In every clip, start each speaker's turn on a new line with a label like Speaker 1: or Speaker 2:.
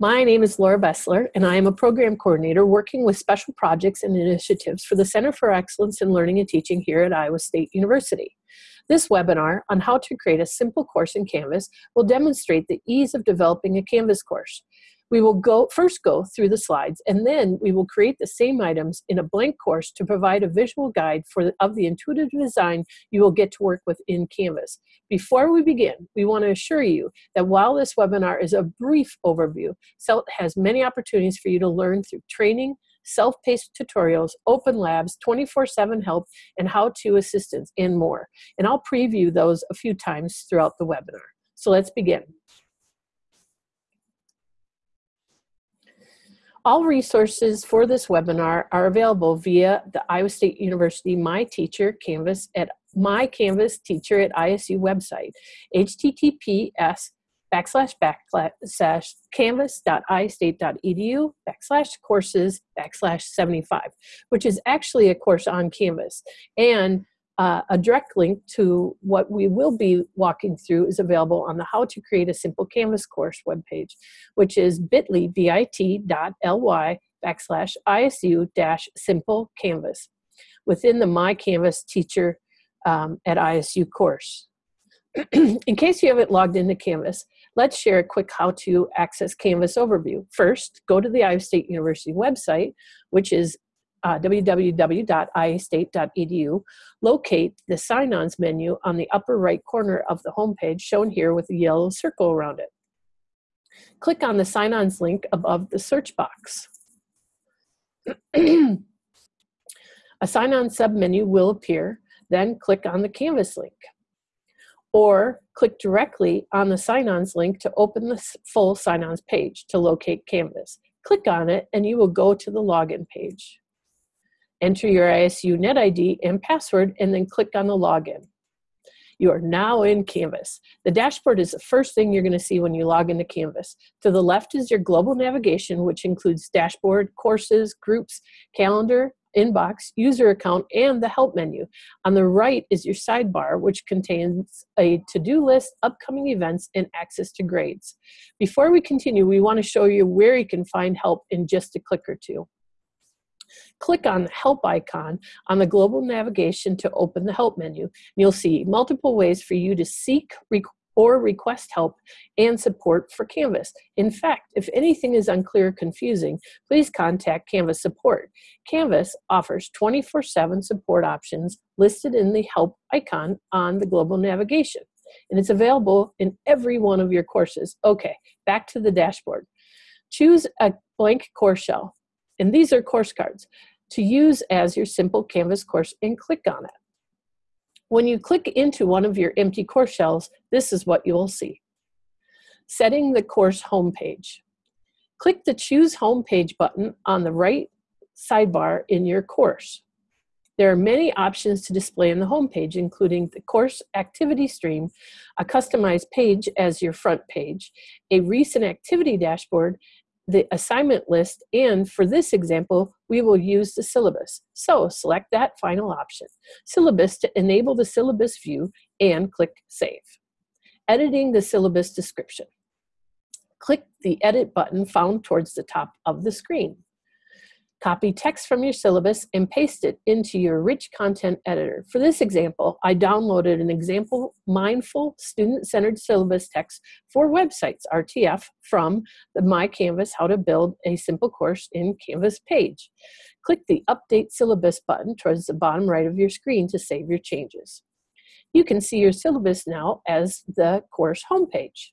Speaker 1: My name is Laura Bessler, and I am a program coordinator working with special projects and initiatives for the Center for Excellence in Learning and Teaching here at Iowa State University. This webinar on how to create a simple course in Canvas will demonstrate the ease of developing a Canvas course. We will go first go through the slides and then we will create the same items in a blank course to provide a visual guide for the, of the intuitive design you will get to work with in Canvas. Before we begin, we want to assure you that while this webinar is a brief overview, CELT has many opportunities for you to learn through training, self-paced tutorials, open labs, 24-7 help, and how-to assistance, and more. And I'll preview those a few times throughout the webinar. So let's begin. All resources for this webinar are available via the Iowa State University My Teacher Canvas at My Canvas Teacher at ISU website, https backslash backslash canvas.iastate.edu backslash courses backslash 75, which is actually a course on Canvas. And uh, a direct link to what we will be walking through is available on the How to Create a Simple Canvas course webpage, which is bit.ly, bit.ly backslash ISU dash simple canvas within the My Canvas teacher um, at ISU course. In case you haven't logged into Canvas, let's share a quick how to access Canvas overview. First, go to the Iowa State University website, which is uh, www.iastate.edu, locate the sign-ons menu on the upper right corner of the homepage shown here with a yellow circle around it. Click on the sign-ons link above the search box. a sign-on submenu will appear, then click on the Canvas link. Or click directly on the sign-ons link to open the full sign-ons page to locate Canvas. Click on it and you will go to the login page. Enter your ISU NetID and password and then click on the login. You are now in Canvas. The dashboard is the first thing you're gonna see when you log into Canvas. To the left is your global navigation, which includes dashboard, courses, groups, calendar, inbox, user account, and the help menu. On the right is your sidebar, which contains a to-do list, upcoming events, and access to grades. Before we continue, we wanna show you where you can find help in just a click or two. Click on the help icon on the global navigation to open the help menu. You'll see multiple ways for you to seek or request help and support for Canvas. In fact, if anything is unclear or confusing, please contact Canvas support. Canvas offers 24-7 support options listed in the help icon on the global navigation. And it's available in every one of your courses. Okay, back to the dashboard. Choose a blank course shell and these are course cards to use as your simple Canvas course and click on it. When you click into one of your empty course shells, this is what you will see. Setting the course homepage. Click the Choose Homepage button on the right sidebar in your course. There are many options to display on the homepage, including the course activity stream, a customized page as your front page, a recent activity dashboard, the assignment list, and for this example, we will use the syllabus. So select that final option, syllabus to enable the syllabus view and click Save. Editing the syllabus description. Click the Edit button found towards the top of the screen. Copy text from your syllabus and paste it into your rich content editor. For this example, I downloaded an example mindful student-centered syllabus text for websites, RTF, from the My Canvas How to Build a Simple Course in Canvas page. Click the Update Syllabus button towards the bottom right of your screen to save your changes. You can see your syllabus now as the course homepage.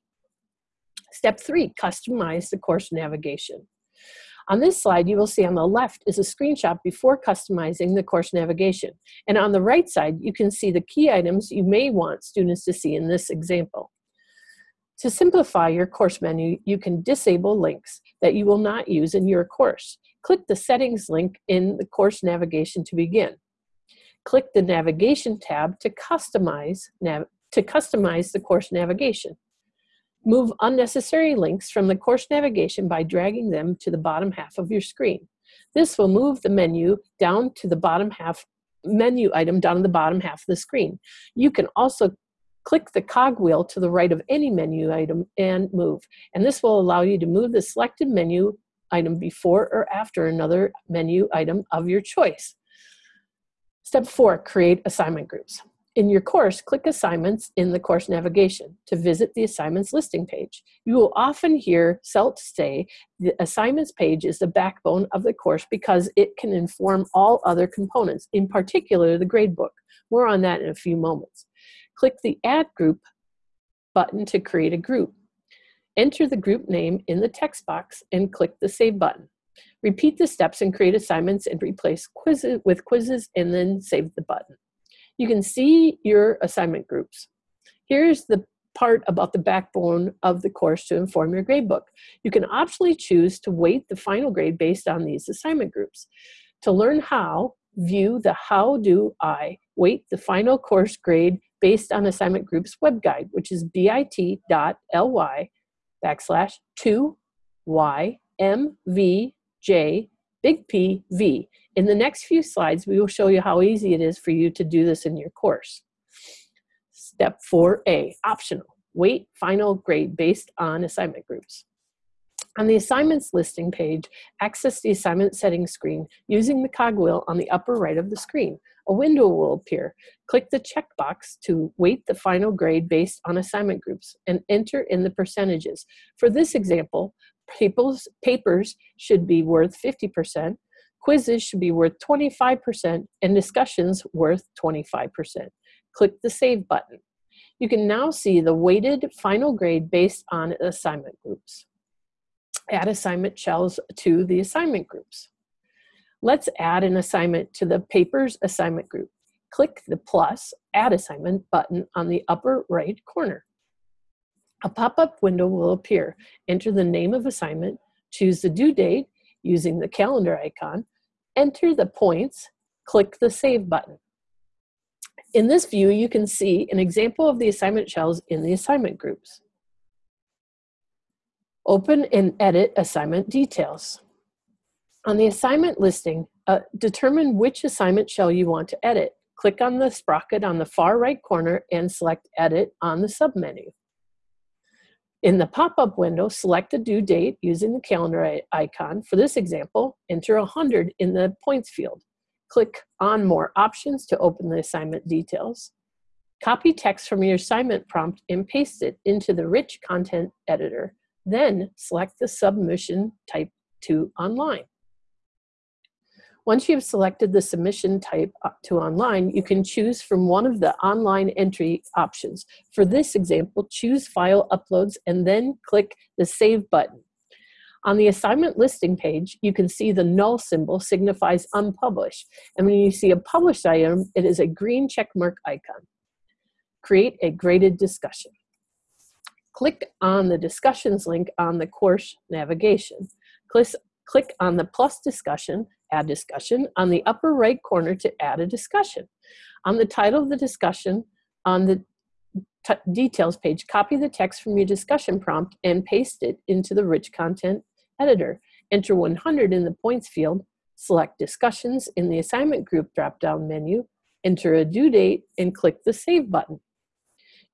Speaker 1: Step three, customize the course navigation. On this slide, you will see on the left is a screenshot before customizing the course navigation. And on the right side, you can see the key items you may want students to see in this example. To simplify your course menu, you can disable links that you will not use in your course. Click the settings link in the course navigation to begin. Click the navigation tab to customize, to customize the course navigation. Move unnecessary links from the course navigation by dragging them to the bottom half of your screen. This will move the menu down to the bottom half, menu item down to the bottom half of the screen. You can also click the cogwheel to the right of any menu item and move. And this will allow you to move the selected menu item before or after another menu item of your choice. Step four, create assignment groups. In your course, click Assignments in the course navigation to visit the assignments listing page. You will often hear CELT say the assignments page is the backbone of the course because it can inform all other components, in particular the gradebook. More on that in a few moments. Click the Add Group button to create a group. Enter the group name in the text box and click the Save button. Repeat the steps and create assignments and replace quizzes with quizzes and then save the button. You can see your assignment groups. Here's the part about the backbone of the course to inform your gradebook. You can optionally choose to weight the final grade based on these assignment groups. To learn how, view the How Do I Weight the Final Course Grade Based on Assignment Groups web guide, which is bit.ly backslash 2ymvj big P V. In the next few slides, we will show you how easy it is for you to do this in your course. Step 4A, optional, weight final grade based on assignment groups. On the assignments listing page, access the assignment settings screen using the cogwheel on the upper right of the screen. A window will appear. Click the checkbox to weight the final grade based on assignment groups and enter in the percentages. For this example, papers, papers should be worth 50%, quizzes should be worth 25%, and discussions worth 25%. Click the Save button. You can now see the weighted final grade based on assignment groups. Add assignment shells to the assignment groups. Let's add an assignment to the papers assignment group. Click the plus Add Assignment button on the upper right corner. A pop-up window will appear. Enter the name of assignment, choose the due date using the calendar icon, enter the points, click the Save button. In this view, you can see an example of the assignment shells in the assignment groups. Open and edit assignment details. On the assignment listing, uh, determine which assignment shell you want to edit. Click on the sprocket on the far right corner and select Edit on the submenu. In the pop-up window, select the due date using the calendar icon. For this example, enter 100 in the points field. Click on More Options to open the assignment details. Copy text from your assignment prompt and paste it into the rich content editor. Then select the submission type to online. Once you've selected the submission type uh, to online, you can choose from one of the online entry options. For this example, choose File Uploads and then click the Save button. On the assignment listing page, you can see the null symbol signifies unpublished. And when you see a published item, it is a green checkmark icon. Create a graded discussion. Click on the discussions link on the course navigation. Click on the plus discussion add discussion on the upper right corner to add a discussion. On the title of the discussion, on the details page, copy the text from your discussion prompt and paste it into the rich content editor. Enter 100 in the points field, select discussions in the assignment group drop-down menu, enter a due date, and click the save button.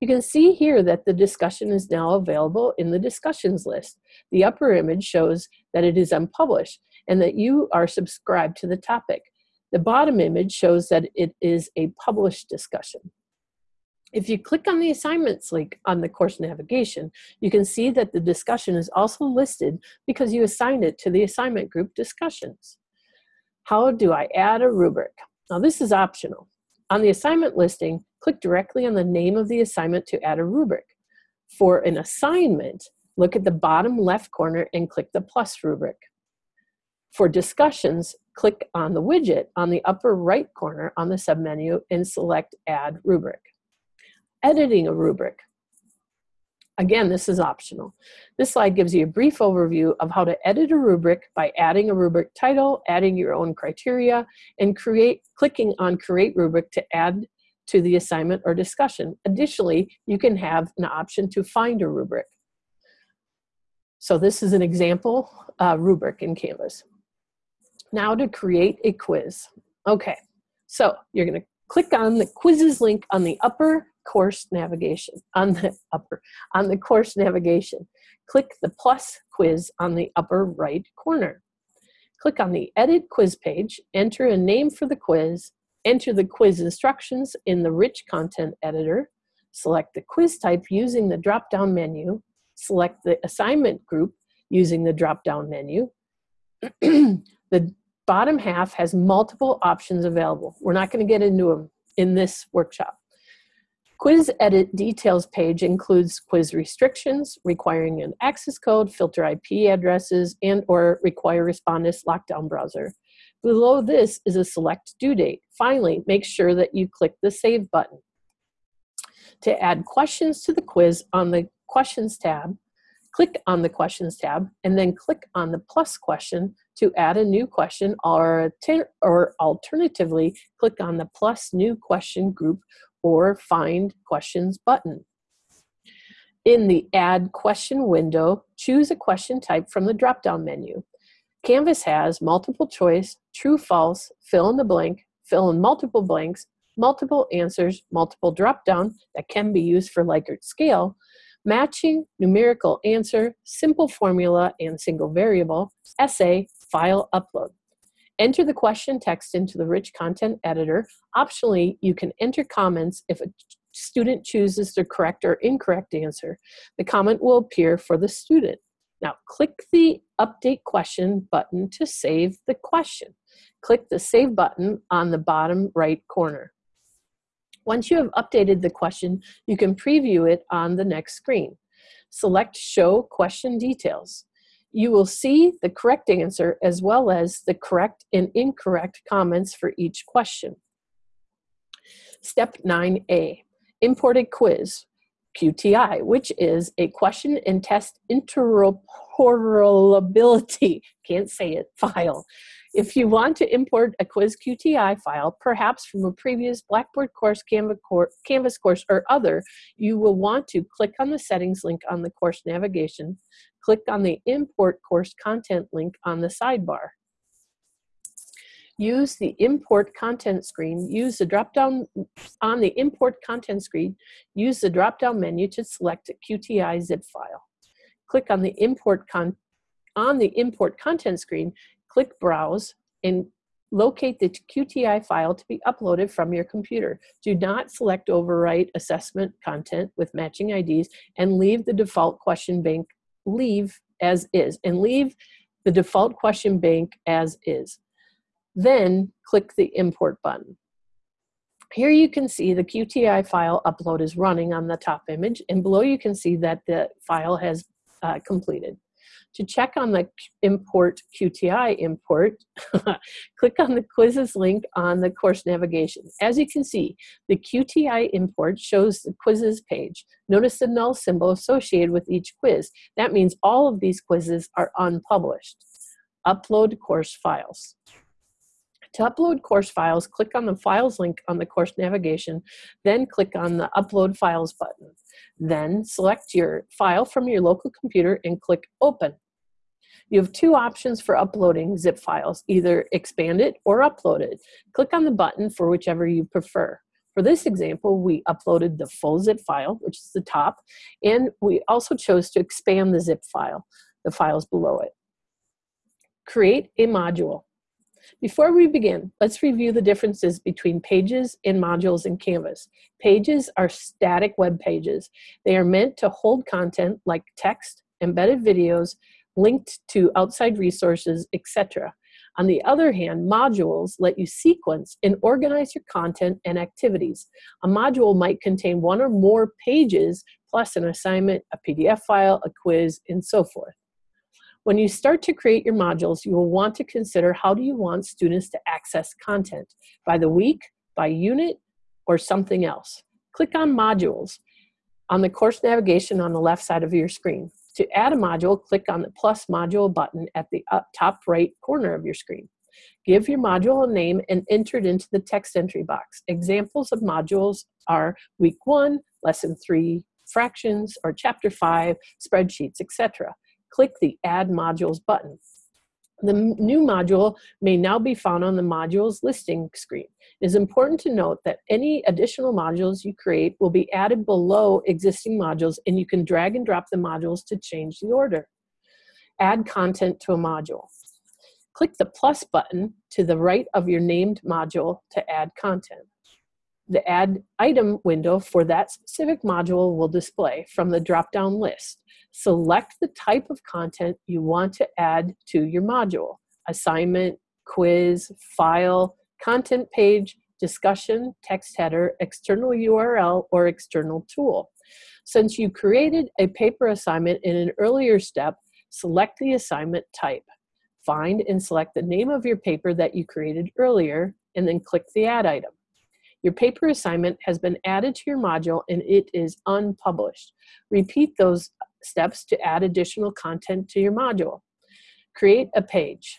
Speaker 1: You can see here that the discussion is now available in the discussions list. The upper image shows that it is unpublished and that you are subscribed to the topic. The bottom image shows that it is a published discussion. If you click on the assignments link on the course navigation, you can see that the discussion is also listed because you assigned it to the assignment group discussions. How do I add a rubric? Now this is optional. On the assignment listing, click directly on the name of the assignment to add a rubric. For an assignment, look at the bottom left corner and click the plus rubric. For discussions, click on the widget on the upper right corner on the submenu and select Add Rubric. Editing a rubric. Again, this is optional. This slide gives you a brief overview of how to edit a rubric by adding a rubric title, adding your own criteria, and create clicking on Create Rubric to add to the assignment or discussion. Additionally, you can have an option to find a rubric. So this is an example uh, rubric in Canvas. Now to create a quiz. Okay, so you're gonna click on the quizzes link on the upper course navigation, on the upper, on the course navigation. Click the plus quiz on the upper right corner. Click on the edit quiz page, enter a name for the quiz, enter the quiz instructions in the rich content editor, select the quiz type using the drop-down menu, select the assignment group using the drop-down menu. the bottom half has multiple options available. We're not going to get into them in this workshop. Quiz Edit Details page includes quiz restrictions, requiring an access code, filter IP addresses, and or require respondus lockdown browser. Below this is a select due date. Finally, make sure that you click the Save button. To add questions to the quiz on the Questions tab, click on the Questions tab, and then click on the plus question to add a new question, or, or alternatively, click on the plus new question group or Find Questions button. In the Add Question window, choose a question type from the drop-down menu. Canvas has multiple choice, true, false, fill in the blank, fill in multiple blanks, multiple answers, multiple drop-down that can be used for Likert scale, matching, numerical answer, simple formula, and single variable, essay, file upload. Enter the question text into the rich content editor. Optionally, you can enter comments if a student chooses the correct or incorrect answer. The comment will appear for the student. Now click the update question button to save the question. Click the save button on the bottom right corner. Once you have updated the question, you can preview it on the next screen. Select show question details you will see the correct answer as well as the correct and incorrect comments for each question. Step 9A, imported quiz, QTI, which is a question and test interoperability, can't say it, file. If you want to import a quiz QTI file, perhaps from a previous Blackboard course, Canvas course, or other, you will want to click on the settings link on the course navigation, click on the import course content link on the sidebar. Use the import content screen, use the drop down on the import content screen, use the drop down menu to select a QTI zip file. Click on the import con on the import content screen, click browse and locate the QTI file to be uploaded from your computer. Do not select overwrite assessment content with matching IDs and leave the default question bank leave as is and leave the default question bank as is. Then click the import button. Here you can see the QTI file upload is running on the top image and below you can see that the file has uh, completed. To check on the import QTI import, click on the quizzes link on the course navigation. As you can see, the QTI import shows the quizzes page. Notice the null symbol associated with each quiz. That means all of these quizzes are unpublished. Upload course files. To upload course files, click on the Files link on the course navigation, then click on the Upload Files button. Then select your file from your local computer and click Open. You have two options for uploading zip files, either expand it or upload it. Click on the button for whichever you prefer. For this example, we uploaded the full zip file, which is the top, and we also chose to expand the zip file, the files below it. Create a module. Before we begin, let's review the differences between pages and modules in Canvas. Pages are static web pages. They are meant to hold content like text, embedded videos, linked to outside resources, etc. On the other hand, modules let you sequence and organize your content and activities. A module might contain one or more pages plus an assignment, a PDF file, a quiz, and so forth. When you start to create your modules, you will want to consider how do you want students to access content, by the week, by unit, or something else. Click on modules on the course navigation on the left side of your screen. To add a module, click on the plus module button at the top right corner of your screen. Give your module a name and enter it into the text entry box. Examples of modules are week one, lesson three, fractions, or chapter five, spreadsheets, etc. Click the add modules button. The new module may now be found on the modules listing screen. It is important to note that any additional modules you create will be added below existing modules and you can drag and drop the modules to change the order. Add content to a module. Click the plus button to the right of your named module to add content. The add item window for that specific module will display from the drop-down list. Select the type of content you want to add to your module. Assignment, quiz, file, content page, discussion, text header, external URL, or external tool. Since you created a paper assignment in an earlier step, select the assignment type. Find and select the name of your paper that you created earlier, and then click the Add item. Your paper assignment has been added to your module and it is unpublished. Repeat those steps to add additional content to your module. Create a page.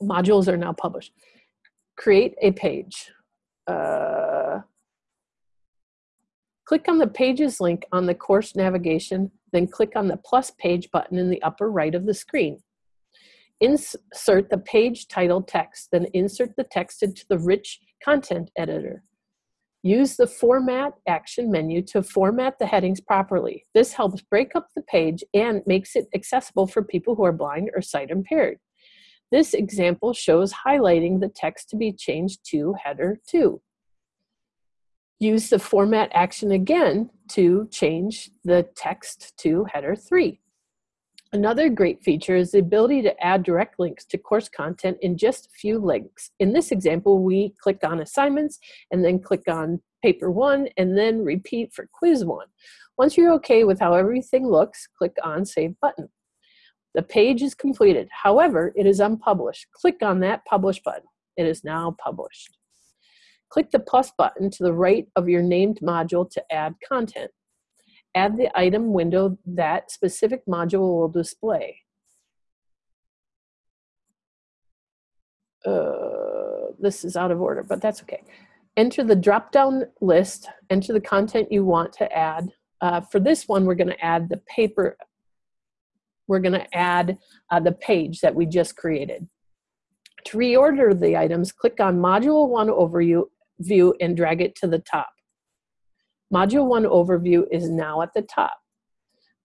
Speaker 1: Modules are now published. Create a page. Uh, click on the Pages link on the course navigation, then click on the plus page button in the upper right of the screen. Insert the page title text, then insert the text into the rich content editor. Use the Format action menu to format the headings properly. This helps break up the page and makes it accessible for people who are blind or sight impaired. This example shows highlighting the text to be changed to header 2. Use the Format action again to change the text to header 3. Another great feature is the ability to add direct links to course content in just a few links. In this example, we click on assignments and then click on paper one and then repeat for quiz one. Once you're okay with how everything looks, click on save button. The page is completed. However, it is unpublished. Click on that publish button. It is now published. Click the plus button to the right of your named module to add content add the item window that specific module will display. Uh, this is out of order, but that's okay. Enter the drop-down list, enter the content you want to add. Uh, for this one, we're gonna add the paper, we're gonna add uh, the page that we just created. To reorder the items, click on Module 1 Overview view and drag it to the top. Module 1 overview is now at the top.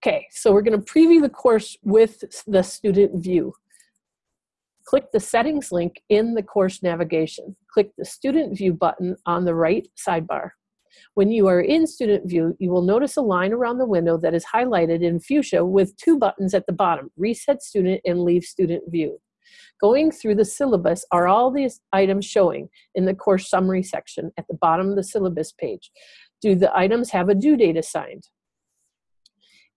Speaker 1: Okay, so we're going to preview the course with the student view. Click the settings link in the course navigation. Click the student view button on the right sidebar. When you are in student view, you will notice a line around the window that is highlighted in fuchsia with two buttons at the bottom, reset student and leave student view. Going through the syllabus are all these items showing in the course summary section at the bottom of the syllabus page. Do the items have a due date assigned?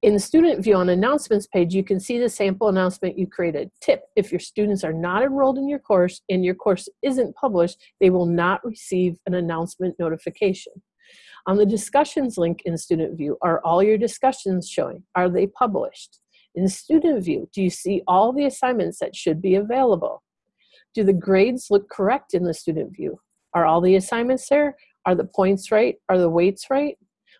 Speaker 1: In the student view on announcements page, you can see the sample announcement you created. Tip, if your students are not enrolled in your course and your course isn't published, they will not receive an announcement notification. On the discussions link in student view, are all your discussions showing? Are they published? In student view, do you see all the assignments that should be available? Do the grades look correct in the student view? Are all the assignments there? Are the points right? Are the weights right?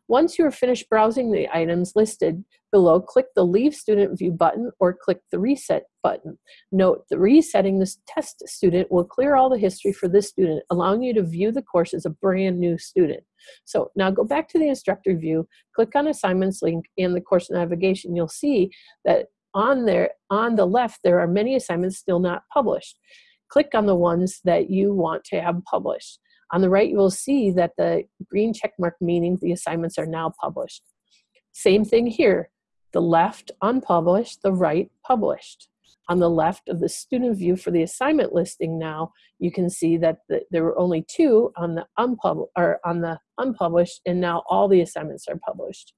Speaker 1: Once you are finished browsing the items listed below, click the Leave Student View button or click the Reset button. Note, the resetting this test student will clear all the history for this student, allowing you to view the course as a brand new student. So now go back to the instructor view, click on Assignments link in the course navigation. You'll see that on there, on the left, there are many assignments still not published. Click on the ones that you want to have published. On the right, you will see that the green check mark meaning the assignments are now published. Same thing here, the left unpublished, the right published. On the left of the student view for the assignment listing now, you can see that the, there were only two on the, or on the unpublished, and now all the assignments are published.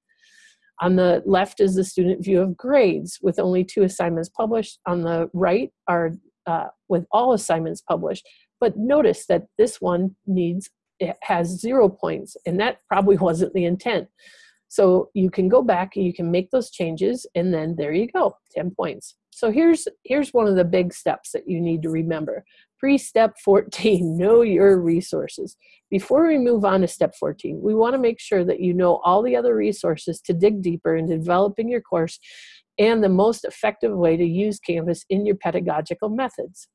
Speaker 1: On the left is the student view of grades with only two assignments published. On the right are uh, with all assignments published. But notice that this one needs, it has zero points, and that probably wasn't the intent. So you can go back and you can make those changes, and then there you go, 10 points. So here's, here's one of the big steps that you need to remember. Pre-step 14, know your resources. Before we move on to step 14, we wanna make sure that you know all the other resources to dig deeper in developing your course and the most effective way to use Canvas in your pedagogical methods.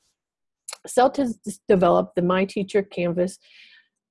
Speaker 1: CELT has developed the My Teacher Canvas,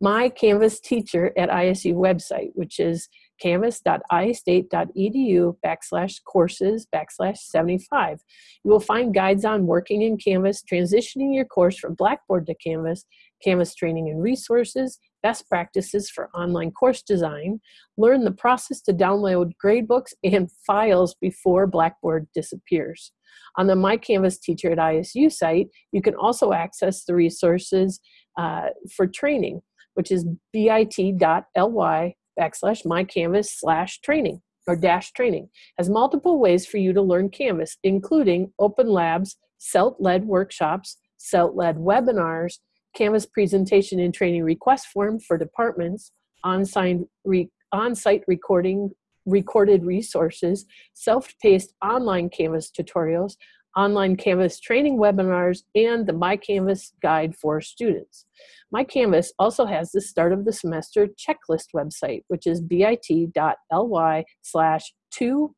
Speaker 1: My Canvas Teacher at ISU website, which is canvas.iastate.edu backslash courses backslash 75. You will find guides on working in Canvas, transitioning your course from Blackboard to Canvas, Canvas training and resources, best practices for online course design, learn the process to download gradebooks and files before Blackboard disappears. On the My Canvas Teacher at ISU site, you can also access the resources uh, for training, which is bit.ly backslash mycanvas slash training or dash training. Has multiple ways for you to learn Canvas, including open labs, CELT-led workshops, CELT-led webinars, Canvas presentation and training request form for departments, on-site, re, on-site recording, recorded resources, self-paced online Canvas tutorials, online Canvas training webinars, and the My Canvas guide for students. My Canvas also has the start of the semester checklist website, which is bit.ly slash 2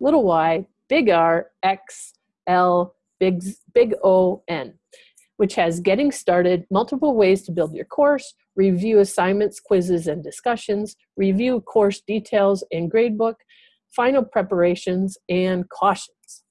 Speaker 1: little y big R X L big, big O N, which has getting started, multiple ways to build your course, review assignments, quizzes, and discussions, review course details and gradebook, final preparations, and cautions.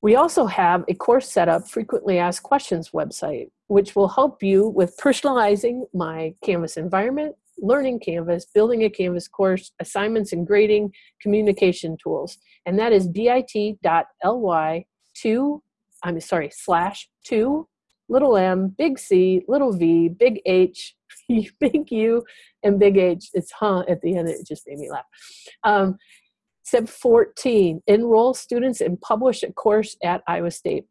Speaker 1: We also have a course setup frequently asked questions website, which will help you with personalizing my Canvas environment, learning Canvas, building a Canvas course, assignments and grading, communication tools. And that is bit.ly two, I'm sorry, slash two, little m, big C, little v, big H, big U, and big H. It's huh at the end, it just made me laugh. Um, Step 14, enroll students and publish a course at Iowa State.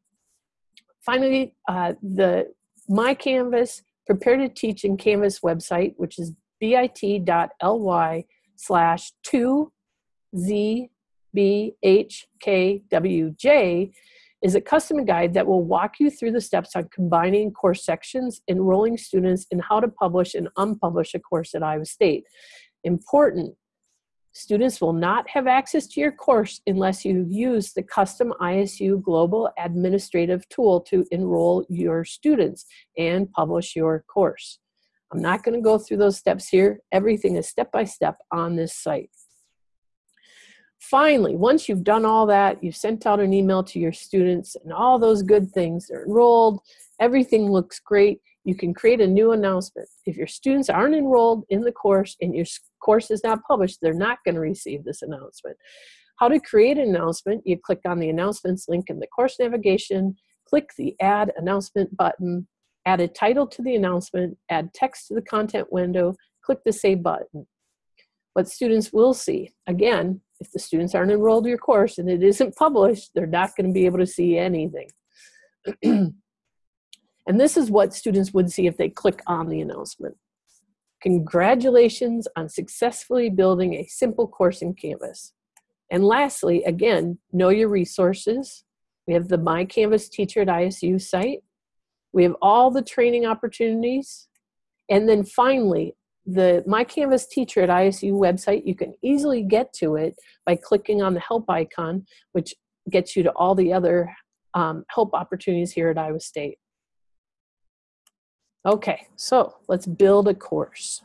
Speaker 1: Finally, uh, the My Canvas Prepare to Teach in Canvas website, which is bit.ly slash 2ZBHKWJ, is a custom guide that will walk you through the steps on combining course sections, enrolling students, and how to publish and unpublish a course at Iowa State. Important, Students will not have access to your course unless you use the custom ISU Global Administrative Tool to enroll your students and publish your course. I'm not going to go through those steps here. Everything is step by step on this site. Finally, once you've done all that, you've sent out an email to your students and all those good things, they're enrolled, everything looks great, you can create a new announcement. If your students aren't enrolled in the course and your course is not published, they're not going to receive this announcement. How to create an announcement, you click on the announcements link in the course navigation, click the add announcement button, add a title to the announcement, add text to the content window, click the save button. What students will see, again, if the students aren't enrolled in your course and it isn't published, they're not going to be able to see anything. And this is what students would see if they click on the announcement. Congratulations on successfully building a simple course in Canvas. And lastly, again, know your resources. We have the My Canvas Teacher at ISU site. We have all the training opportunities. And then finally, the My Canvas Teacher at ISU website, you can easily get to it by clicking on the help icon, which gets you to all the other um, help opportunities here at Iowa State. Okay, so let's build a course.